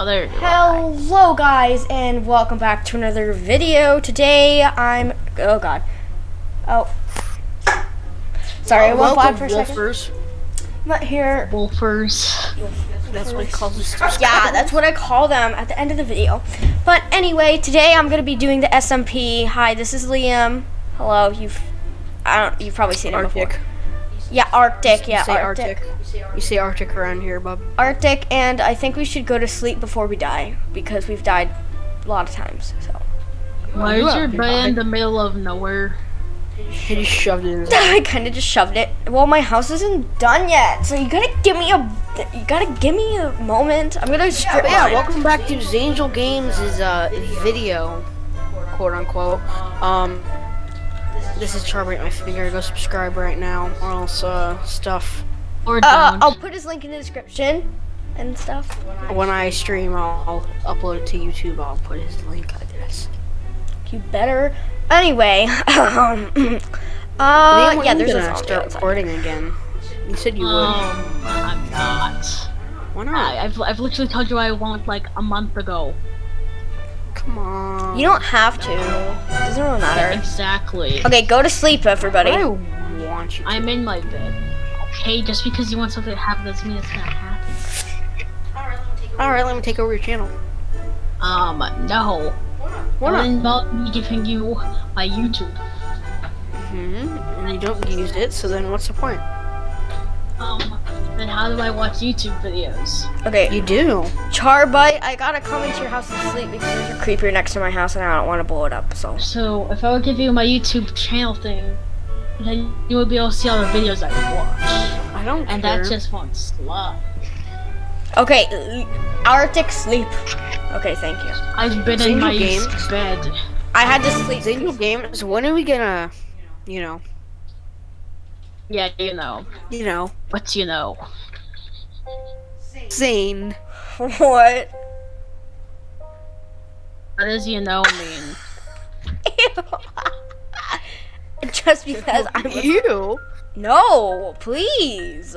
Oh, there you are. Hello guys and welcome back to another video. Today I'm oh god. Oh. Sorry, I went black for a second. Wolfers. Not here Wolfers. That's what he calls us. yeah, that's what I call them at the end of the video. But anyway, today I'm gonna be doing the SMP. Hi, this is Liam. Hello, you've I don't you've probably seen him Arctic. before. Yeah, Arctic, yeah, you say Arctic. Arctic. You say Arctic around here, bub. Arctic and I think we should go to sleep before we die because we've died a lot of times. So Why is your bed in the middle of nowhere? He just shoved it in I kind of just shoved it. Well, my house isn't done yet, so you gotta give me a, you gotta give me a moment. I'm gonna strip But yeah, welcome back to Zangel Games' uh, video, quote unquote. Um, this is Charbite my finger. Go subscribe right now, or else uh, stuff. Or Uh, don't? I'll put his link in the description and stuff. When I stream, I'll, I'll upload it to YouTube. I'll put his link, I guess. You better. Anyway, um, Liam, uh, yeah, you there's a gonna zombie start outside. recording again. You said you would. um, I'm not. Why not? I, I've, I've literally told you I want like a month ago. Come on. You don't have to. It doesn't really matter. Exactly. Okay, go to sleep, everybody. I want you. To. I'm in my bed. Okay, just because you want something to happen doesn't mean it's gonna happen. All right, let me take over your channel. Um, no. Why Don't not? me giving you my YouTube. hmm And you don't use it, so then what's the point? Um, then how do I watch YouTube videos? Okay, You do. Charbite, I gotta come into your house and sleep because there's a creeper next to my house and I don't want to blow it up. So So, if I would give you my YouTube channel thing, then you would be able to see all the videos I watch. I don't And care. that's just one slot. okay, Arctic sleep. Okay, thank you. I've been Single in my games. bed. I had to sleep. Zangel Games, when are we gonna, you know, Yeah, you know. you know, But you know. Zane? what? What does you know mean? Just because I was You? no, please.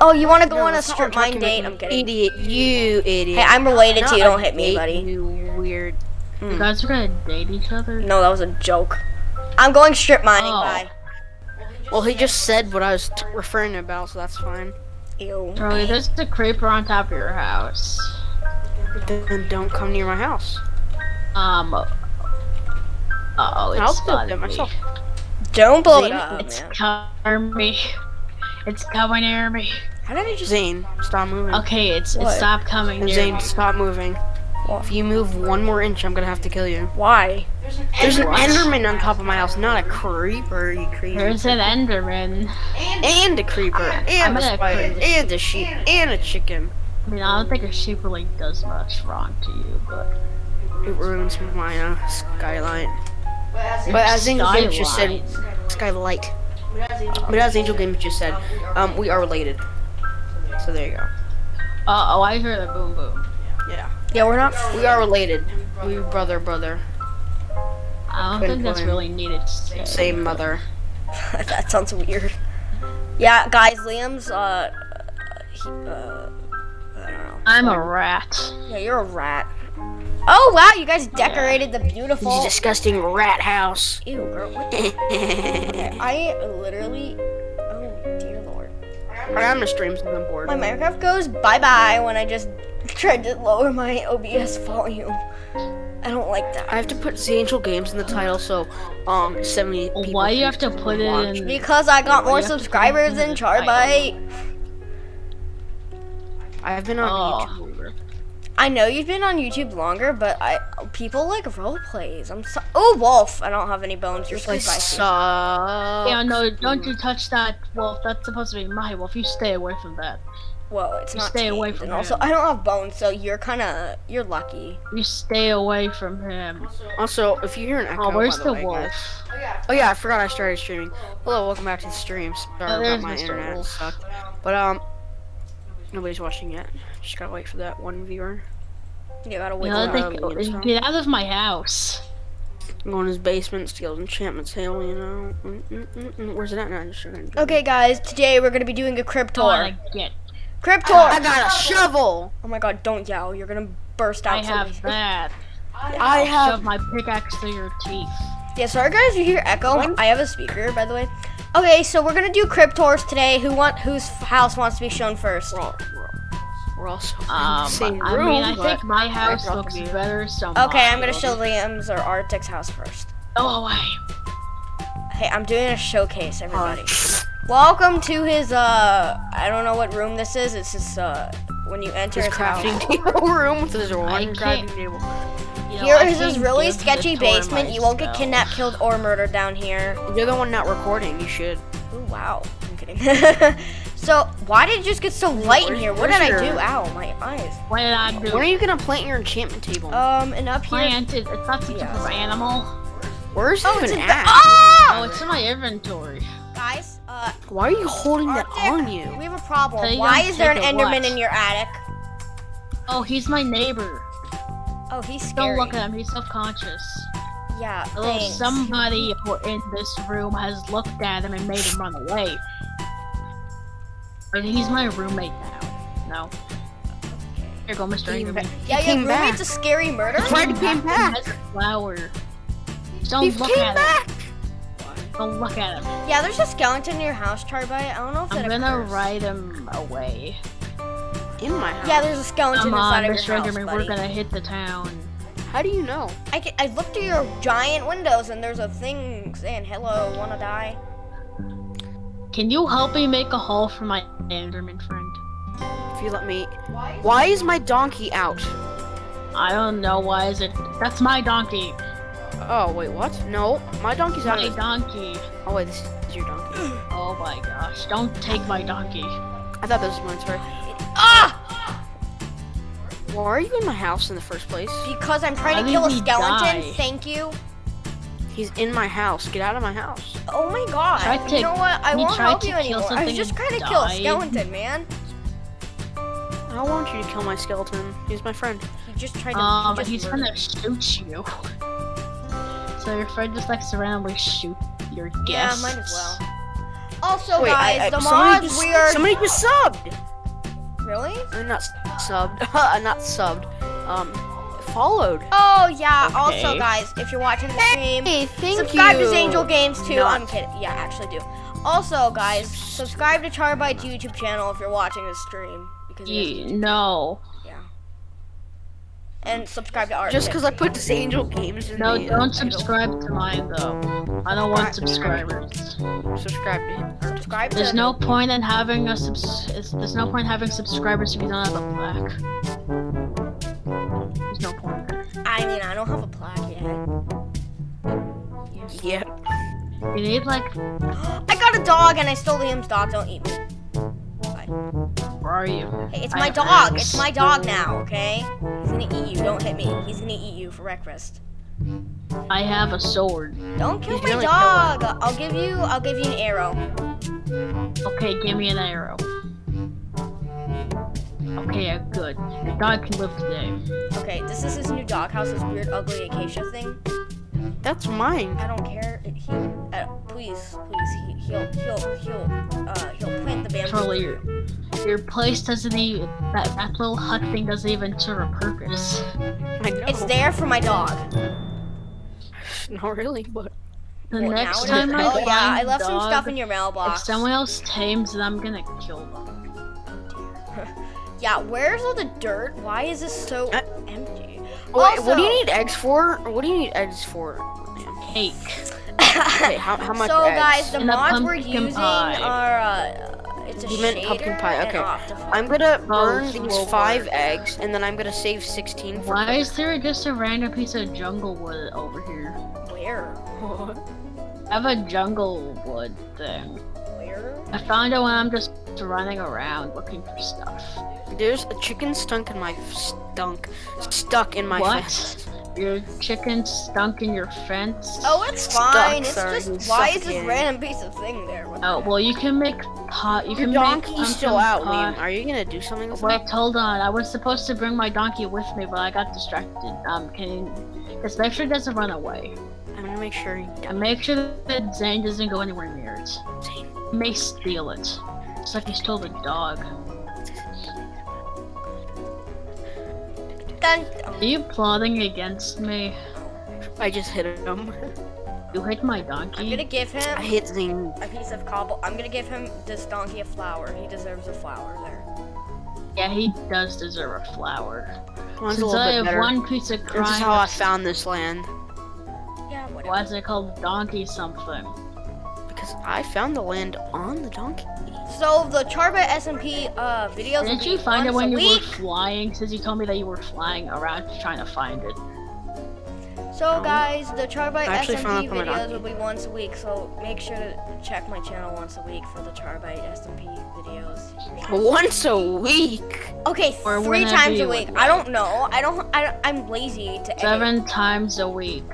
Oh, you want to go No, on a that's not what strip mine date? I'm kidding. Idiot, you idiot. Hey, I'm related Not to you. Don't hit me, buddy. You weird. Hmm. You guys are gonna date each other? No, that was a joke. I'm going strip mining. Oh. Bye. Well, he just said what I was t- referring to about, so that's fine. Ew. Charlie, there's a creeper on top of your house. Then don't come near my house. Um. Uh oh, I'll it's build spotted it myself. Don't blow it up. It's man. coming me. It's coming near me. How did I just? Zane, stop moving. Okay, it's it stopped coming near Zane, me. stop moving. What? If you move one more inch, I'm gonna have to kill you. Why? There's an What? Enderman on top of my house, not a creeper, you crazy. There's an Enderman. and a creeper, and I'm a spider, put- and a sheep, and a chicken. I mean, I don't think a sheep really does much wrong to you, but It ruins my uh, skylight. But as Angel Games just said, skylight. But as Angel Games just said, um, we are related. So there you go. Uh oh, I hear the boom boom. Yeah, Yeah, we're not. we are related. We brother, brother, I don't think that's really needed to say. same mother. that sounds weird. Yeah, guys, Liam's uh, he, uh, I don't know. I'm a rat. Yeah, you're a rat. Oh wow, you guys decorated the beautiful. This disgusting rat house. Ew, girl. What the? Okay, I literally. Oh dear lord. I'm gonna stream something bored. My Minecraft goes bye bye when I just tried to lower my OBS volume. I don't like that. I have to put the Angel Games in the title, so um, 70 people. Why do you have to put it watch. in? Because I got Why more you have to subscribers put it in than the? Charbite. I've been on Oh. YouTube longer. I know you've been on YouTube longer, but I people like role plays. I'm so. Oh, wolf! I don't have any bones. You're I spicy. suck. Yeah, no, don't you touch that wolf. That's supposed to be my wolf. You stay away from that. Whoa, it's You not. stay away from And also. I don't have bones, so you're kind of you're lucky. You stay away from him. Also, if you hear an echo, Oh, where's by the way, wolf? guys- Oh yeah, I forgot I started streaming. Hello, welcome back to the stream. Sorry Oh, about my Mr. internet Wolf. sucked. But um, nobody's watching yet. Just gotta wait for that one viewer. You gotta wait. You till know, uh, they- get out of my house. Go in his basement, steal enchantments enchantment table. You know. Mm, mm, mm, mm. Where's it at now? Just trying Okay, guys, today we're gonna be doing a crypt Go tour. on, get. Cryptor! I got a shovel. Oh my god, don't yell. You're gonna burst out. I out. have something. that. I Shove have. my pickaxe through your teeth. Yeah, sorry guys, you hear echo. I have a speaker, by the way. Okay, so we're gonna do Cryptors today. Who want whose house wants to be shown first? We're, all, we're, we're also in the Um, same I room, mean, I think my house looks view. better. So Okay, I'm gonna show Liam's or Arctic's house first. Go away. Hey, I'm doing a showcase, everybody. Welcome to his uh I don't know what room this is. It's just uh when you enter His his, crafting table room with his one crafting table. You know, Here I is his really sketchy basement. You won't get kidnapped, killed, or murdered down here. You're the one not recording. You should. Ooh, wow. I'm kidding. so, why did it just get so light in here? What did I do? your- Ow, my eyes. What did I do? When are you gonna plant your enchantment table? Um, and up here. Plant it. It's not some Yeah. type of animal. Where's Oh, even it's the- at? Oh, Ah! it's in my inventory. Guys, uh, Why are you holding that on you? we have a problem. So Why is there an Enderman what? in your attic? Oh, he's my neighbor. Oh, he's scary. Don't look at him. He's self-conscious. Yeah, Oh, thanks. somebody in this room has looked at him and made him run away. But he's my roommate now. No. Here you go, Mr. He Enderman. ba- yeah, he your roommate's back. a scary murderer? Why did he came He back? has a flower. Don't He look came at back. him. Don't look at him. Yeah, there's a skeleton in your house, Charbite. I don't know if I'm that gonna occurs. ride him away. In my house. Yeah, there's a skeleton Come inside on, of Mr. your house, Enderman, buddy. we're gonna hit the town. How do you know? I, can, I looked through your giant windows and there's a thing saying, hello, wanna die? Can you help me make a hole for my Enderman friend? If you let me. Why? Why is my donkey out? I don't know why is it. That's my donkey. Oh wait, what? No, my donkey's out. My of- donkey. Oh wait, this is your donkey. Oh my gosh! Don't take my donkey. I thought this was mine. Sorry. Ah! Why are you in my house in the first place? Because I'm trying Why to kill a skeleton. die? Thank you. He's in my house. Get out of my house. Oh my god. Tried to- you know what? I he won't help to you kill anymore. I was just trying to kill a skeleton, man. I don't want you to kill my skeleton. He's my friend. He just tried to. Um, he just he's murdered gonna shoot you. So your friend just likes to randomly shoot your guests. Yeah, might as well. Also, Wait, guys, I, I, the somebody mods just, we are somebody just subbed. really. Uh, Not s- subbed. not subbed. Um, followed. Oh yeah. Also, guys, if you're watching the stream, Hey, thank subscribe you. to Angel Games too. Not- I'm kidding. Yeah, actually do. Also, guys, subscribe to Charbite's YouTube channel if you're watching this stream because You, no, Yeah. And subscribe to Art. Just because I put this Angel Games in no, the, don't uh, subscribe to mine though. I don't want subscribers. Subscribe to him. subscribe to There's no point in having a subs. it's- There's no point having subscribers if you don't have a plaque. There's no point. I mean, I don't have a plaque yet. Yeah. You need like, I got a dog and I stole Liam's dog. Don't eat me. where are you? Hey, it's I my dog. eggs. It's my dog now. Okay. He's gonna eat you. Don't hit me. He's gonna eat you for breakfast. I have a sword. Don't kill He's my gonna dog. I'll give you. I'll give you an arrow. Okay, give me an arrow. Okay, good. Your dog can live today. Okay, this is his new doghouse. This weird, ugly acacia thing. That's mine. I don't care. He, uh, please, please. He, he'll, he'll, he'll, uh, he'll plant the bamboo. Charlie, your, your place doesn't even that that little hut thing doesn't even serve a purpose. I know. It's there for my dog. Not really, but The Well, next time. I Oh yeah, I a left some stuff in your mailbox. If someone else tames it, I'm gonna kill them. Yeah, where's all the dirt? Why is this so Uh, empty? wait, what do you need eggs for? What do you need eggs for? Cake. Okay, how, how much so eggs? guys, the And mods we're using pie. are uh, it's a You meant pumpkin pie, okay. I'm gonna Oh, burn these will five work. eggs, and then I'm gonna save 16 for. Why is there just a random piece of jungle wood over here? Where? I have a jungle wood thing. Where? I found it when I'm just running around looking for stuff. There's a chicken stunk in my stunk stuck in my What? fence. Your chicken stunk in your fence? Oh, it's Stuck, fine. It's sorry, just he's why is this suffocating. random piece of thing there? What Oh, well, you can make pot. You Your can donkey's make still out, pumpkin Liam. Are you gonna do something with Wait, hold on. I was supposed to bring my donkey with me, but I got distracted. Um, can you just make sure it doesn't run away? I'm gonna make sure he And make sure that Zane doesn't go anywhere near it. Zane may steal it. It's like he stole the dog. Dun Are you plotting against me? I just hit him. You hit my donkey? I'm gonna give him I hit him. a piece of cobble. I'm gonna give him this donkey a flower. He deserves a flower there. Yeah, he does deserve a flower. Since I have better. one piece of crime. This is how I found this land. Yeah, whatever. Why is it called donkey something? Because I found the land on the donkey. So the Charbite SMP uh, videos will Didn't you find it when you week. were flying? Since you told me that you were flying around trying to find it. So guys, the Charbite I actually found SMP it from a videos will be once a week. So make sure to check my channel once a week for the Charbite SMP videos. Once a week. Okay, Or three times a week. I don't know. I don't. I, I'm lazy to edit. Seven times a week.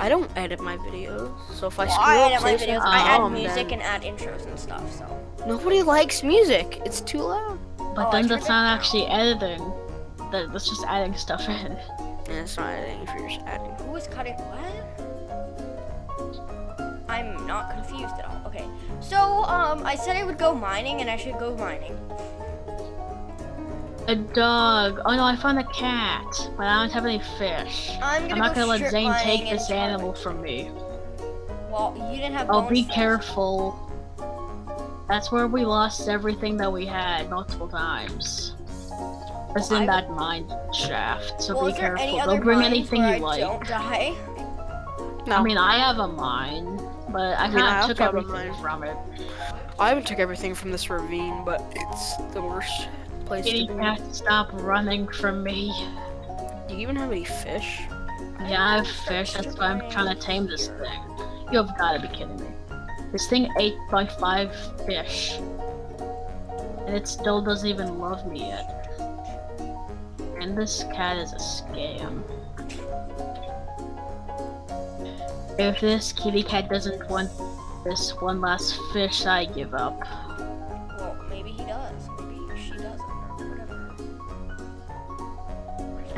I don't edit my videos, so if I Well, screw I up, edit my videos. I add dumb, music then and add intros and stuff. So nobody likes music. It's too loud. But Oh, then that's not actually editing. That, that's just adding stuff in. Yeah, it's not editing if you're just adding. who is cutting what? I'm not confused at all. Okay, so um, I said I would go mining, and I should go mining. A dog. Oh no, I found a cat, but I don't have any fish. I'm I'm not go gonna let Zane take this Charbite. animal from me. Well, you didn't have. Oh, bones be for- careful. That's where we lost everything that we had multiple times. It's Well, in I- that mine shaft, so Well, be is there any careful. other Don't bring anything you I like. don't die? No, I mean, I have a mine, but I I mean, kind I of took also have a everything from it. I haven't took everything from this ravine, but it's the worst place Kitty to be. cat, stop running from me. Do you even have any fish? Yeah, I have fish. That's why I'm trying to tame this thing. You have got to be kidding me. This thing ate by five fish, and it still doesn't even love me yet. And this cat is a scam. If this kitty cat doesn't want this one last fish, I give up.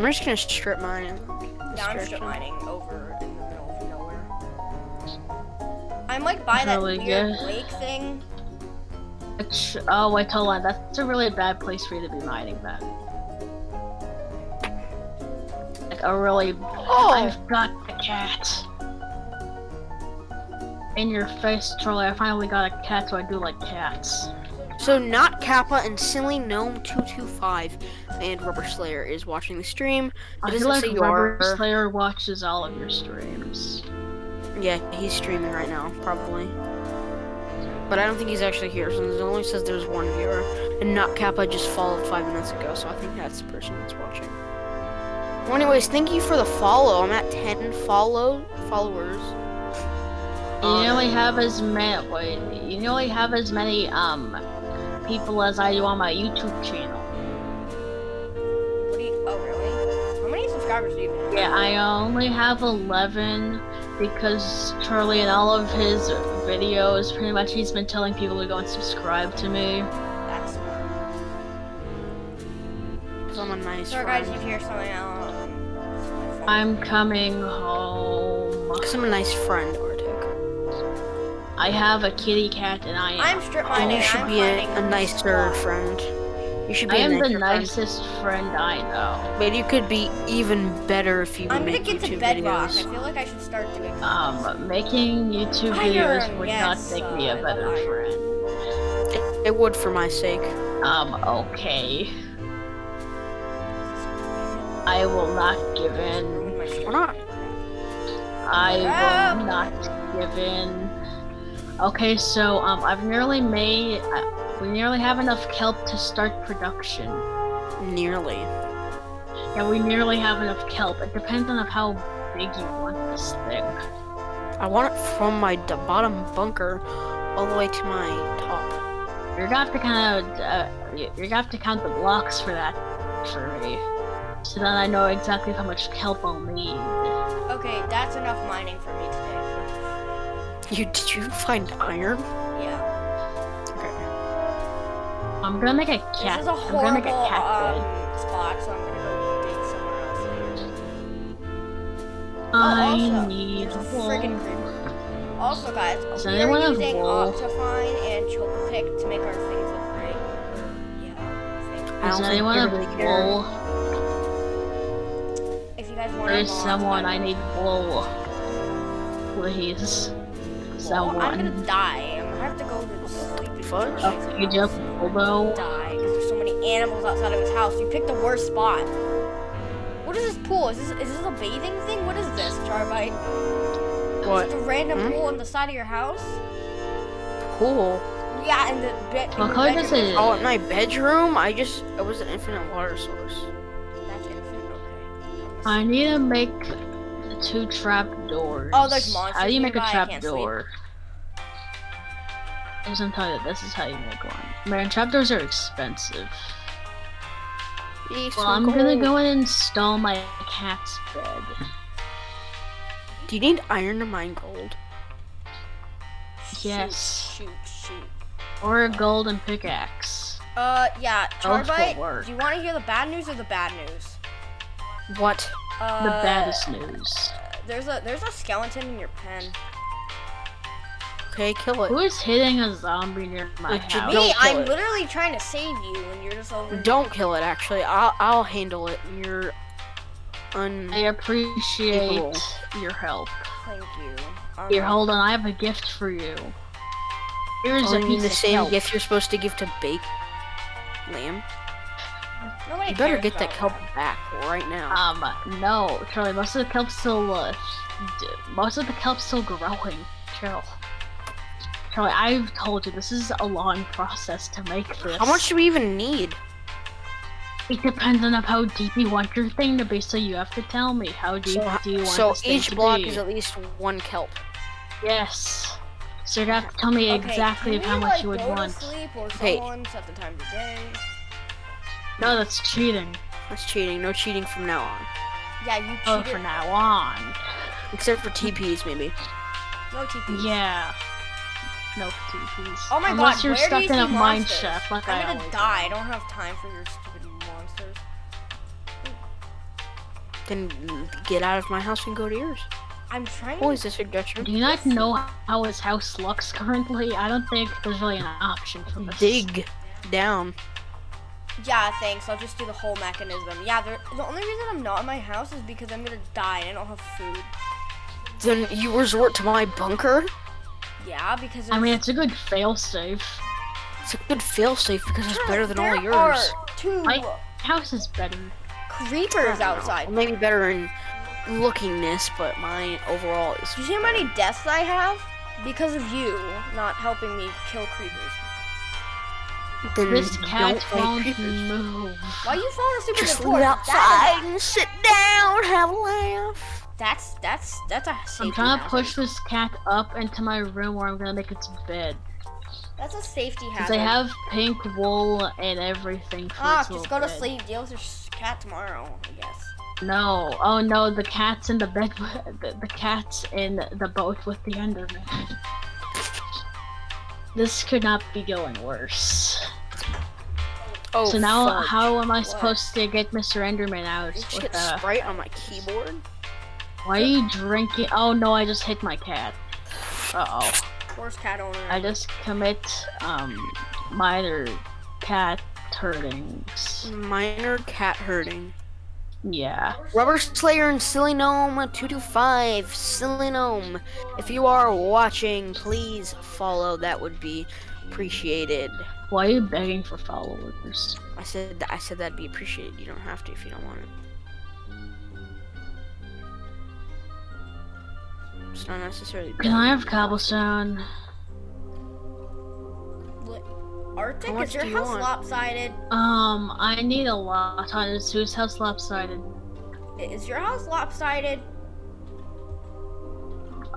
I'm just gonna strip mine. Yeah, I'm strip mining over in the middle of nowhere. I'm like by that Really weird good. lake thing. Which, oh wait, hold on. That's a really bad place for you to be mining then. Like a really. Oh! I've got a cat. In your face, Charlie. I finally got a cat, so I do like cats. So not Kappa and Silly Gnome two two five and Rubber Slayer is watching the stream. I feel like Rubber are. Slayer watches all of your streams. Yeah, he's streaming right now, probably. But I don't think he's actually here, so it only says there's one viewer. And not Kappa just followed five minutes ago, so I think that's the person that's watching. Well, anyways, thank you for the follow. I'm at 10 follow followers. You Um, nearly have as many. You nearly have as many um people as I do on my YouTube channel. Really? How many subscribers do you have? Yeah, I only have 11 because Charlie and all of his videos, pretty much he's been telling people to go and subscribe to me. That's smart. 'cause I'm a nice So, guys, friend. you hear something out. um, I'm coming home. 'Cause I'm a nice friend, Arctic. I have a kitty cat and I am. I'm strip And mining. you should I'm be a, finding a nicer friend. You should be I a am the nicer friend. nicest friend I know. But you could be even better if you would I'm gonna make get to YouTube bedrock. I feel like I should start doing. Um, making YouTube Iron, videos would yes, not make me a better love friend. It, it would for my sake. Um, okay. I will not give in. Why not? I will not give in. Okay, so um, I've nearly made. Uh, we nearly have enough kelp to start production. Nearly. Yeah, we nearly have enough kelp. It depends on how big you want this thing. I want it from my d- bottom bunker all the way to my top. You're gonna have to kind of. Uh, you- you're gonna have to count the blocks for that for me, so that I know exactly how much kelp I'll need. Okay, that's enough mining for me today. You did you find iron? I'm gonna make a cat. This is a I'm gonna make a cat bed. um, spot, so I'm gonna go dig somewhere else later. I oh, also, need a wool. friggin' creeper. Also, guys, Does we are have using wool? OptiFine and Chocapic to make our things look great. Yeah, I think. I Does don't anyone you have really care. wool? guys want There's someone I need wool. Please. Someone. Well, I'm gonna die. I'm gonna have to go to the sleeping Fudge? You just although die because there's so many animals outside of his house. You picked the worst spot. What is this pool? Is this is this a bathing thing? What is this, Charbite? What? Is it a random Hmm? pool on the side of your house? Pool. Yeah, in the bed. What color does it? Oh, in my bedroom, I just it was an infinite water source. That's infinite. Okay. I need to make two trap doors. Oh, there's monsters How do you make a nearby, trap door? I just gonna tell you this is how you make one. Man, trapdoors are expensive. Well, I'm gonna go and install my cat's bed. Do you need iron to mine gold? Yes. Shoot, shoot, shoot. Or a golden pickaxe. Uh, yeah, Charbite. Do you want to hear the bad news or the bad news? What? Uh, The baddest news. There's a there's a skeleton in your pen. Okay, kill it. Who is hitting a zombie near my Like, house? Me, I'm it. literally trying to save you, and you're just over. Don't kill it. Actually, I'll I'll handle it. You're un. I appreciate Evil. your help. Thank you. Um, Here, hold on. I have a gift for you. Here's a piece the of same kelp. gift you're supposed to give to bake lamb. Nobody You better get that about kelp back right now. Um, no, Charlie. Most of the kelp's still, uh, most of the kelp's still growing. Chill. Charlie, I've told you this is a long process to make this. How much do we even need? It depends on how deep you want your thing to be. So you have to tell me how deep So, do you want so this thing each to block be. is at least one kelp. Yes. So you have to tell me Okay, exactly can how much like, you would go want. To sleep or Okay. someone set the time of day. No, that's cheating. That's cheating. No cheating from now on. Yeah, you Oh, cheated. for now on. Except for TPs, maybe. No TP. Yeah. No TPs. Oh my Unless god, you're where stuck do you in see a mine monsters? shaft like I'm I gonna always die. I don't have time for your stupid monsters. Then get out of my house and go to yours. I'm trying. Always a suggestion. Do you not know how his house looks currently? I don't think there's really an option for this. Dig down. Yeah, thanks. I'll just do the whole mechanism. Yeah, the only reason I'm not in my house is because I'm gonna die and I don't have food. Then you resort to my bunker. Yeah, because I mean, it's a good failsafe. It's a good failsafe because it's better than all there of yours. are two My house is better. creepers outside. Well, maybe better in lookingness, but mine overall is. Do you see how many deaths I have? Because of you not helping me kill creepers. Then This cat don't fight won't move. Why are you falling asleep Just with the live porch? outside and sit down, have a laugh. That's that's that's a safety I'm trying to push this cat up into my room where I'm gonna make its bed. That's a safety hazard. I have pink wool and everything for Ah, its just go to sleep. Deal with your cat tomorrow, I guess. No, oh no, the cat's in the bed. The, the cat's in the boat with the Enderman. This could not be going worse. Oh, so now, fudge. how am I supposed to get Mr. Enderman out? Did you With, get uh, Sprite on my keyboard? Why are you drinking? Oh no, I just hit my cat. Uh oh. Worst cat owner. I just commit um minor cat hurtings. Minor cat hurting. Yeah. Rubber Slayer and Silly Gnome 225. Silly Gnome, if you are watching, please follow. That would be appreciated. Why are you begging for followers? I said I said that'd be appreciated. You don't have to if you don't want it. It's not necessarily. Can I have cobblestone? Li- Arctic, is your do you house want? Um. I need a lot on his whose house lopsided. Is your house lopsided?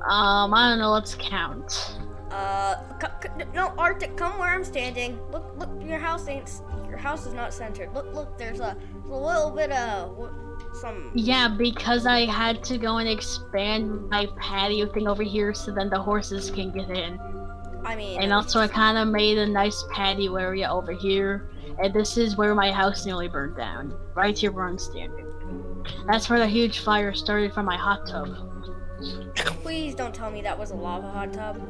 Um, I don't know. Let's count. Uh, c- c- no, Arctic, come where I'm standing. Look, look, your house ain't. s- Your house is not centered. Look, look, there's a, there's a little bit of wh- some. Yeah, because I had to go and expand my patio thing over here so then the horses can get in. I mean, And also, I kind of made a nice patio area over here. And this is where my house nearly burned down. Right here where I'm standing. That's where the huge fire started from my hot tub. please don't tell me that was a lava hot tub.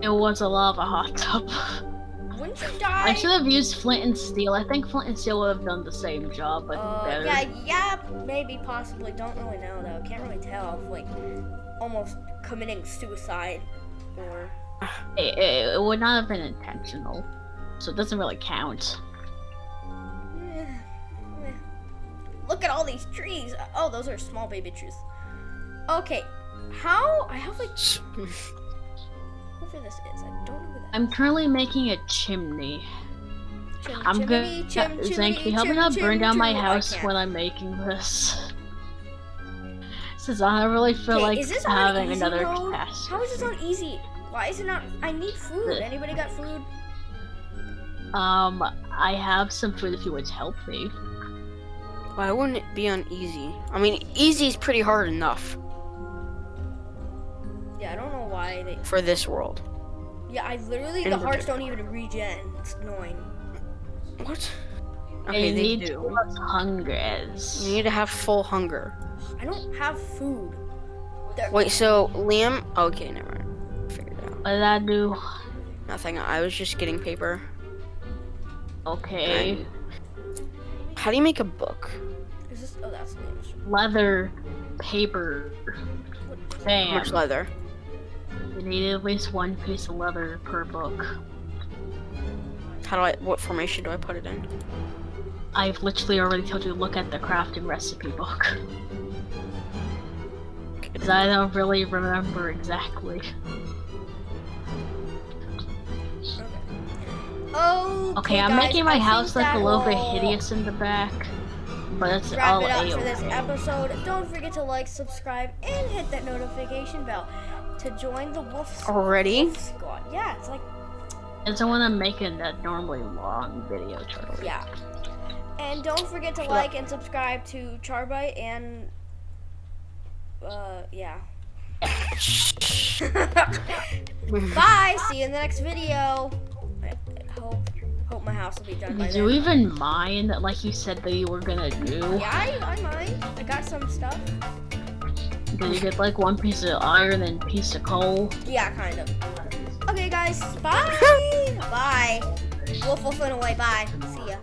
It was a lava hot tub. wouldn't you die? I should have used flint and steel. I think flint and steel would have done the same job, but Uh, better. yeah, yeah, maybe, possibly. Don't really know though. Can't really tell. if, Like, almost committing suicide, or It, it, it would not have been intentional, so it doesn't really count. Eh, eh. look at all these trees. Oh, those are small baby trees. Okay, how I have like whoever this is. I don't know who that. I'm currently making a chimney. Chim, I'm chimney, good. chim, Zane, can you help me not burn down my house can't. when I'm making this? Since I really feel like is this on having another mode? catastrophe. How is this on easy? Why is it not? I need food. The- Anybody got food? Um, I have some food if you would help me. Why wouldn't it be on easy? I mean, easy is pretty hard enough Yeah, I don't know why for this world. Yeah, I literally In the hearts don't even regen. It's annoying. What? and Okay, you they need do. to as hunger is. You need to have full hunger. I don't have food. There- Wait, so Liam? Okay, never mind. Figured it out. What did I do? Nothing. I was just getting paper. Okay. How do you make a book? Is this? Oh, that's the. Leather, paper, How much leather? You need at least one piece of leather per book. How do I? What formation do I put it in? I've literally already told you to look at the crafting recipe book. Because I don't really remember exactly. Oh. Okay, I'm making my house look a little bit hideous in the back. But it's Wrap all it up a for this episode. Don't forget to like, subscribe, and hit that notification bell to join the Wolf, Already? Wolf Squad. Yeah, it's like It's the one I'm making that normally long video tutorial. yeah. And don't forget to like and subscribe to Charbite and uh yeah. Bye. See you in the next video. I, I hope hope my house will be done by Did then. you even mine like you said that you were gonna do? Yeah, I, I mind. I got some stuff. Did you get like one piece of iron and piece of coal? Yeah, kind of. Okay, guys. Bye. Bye. Wolf Wolf went away. Bye. See ya.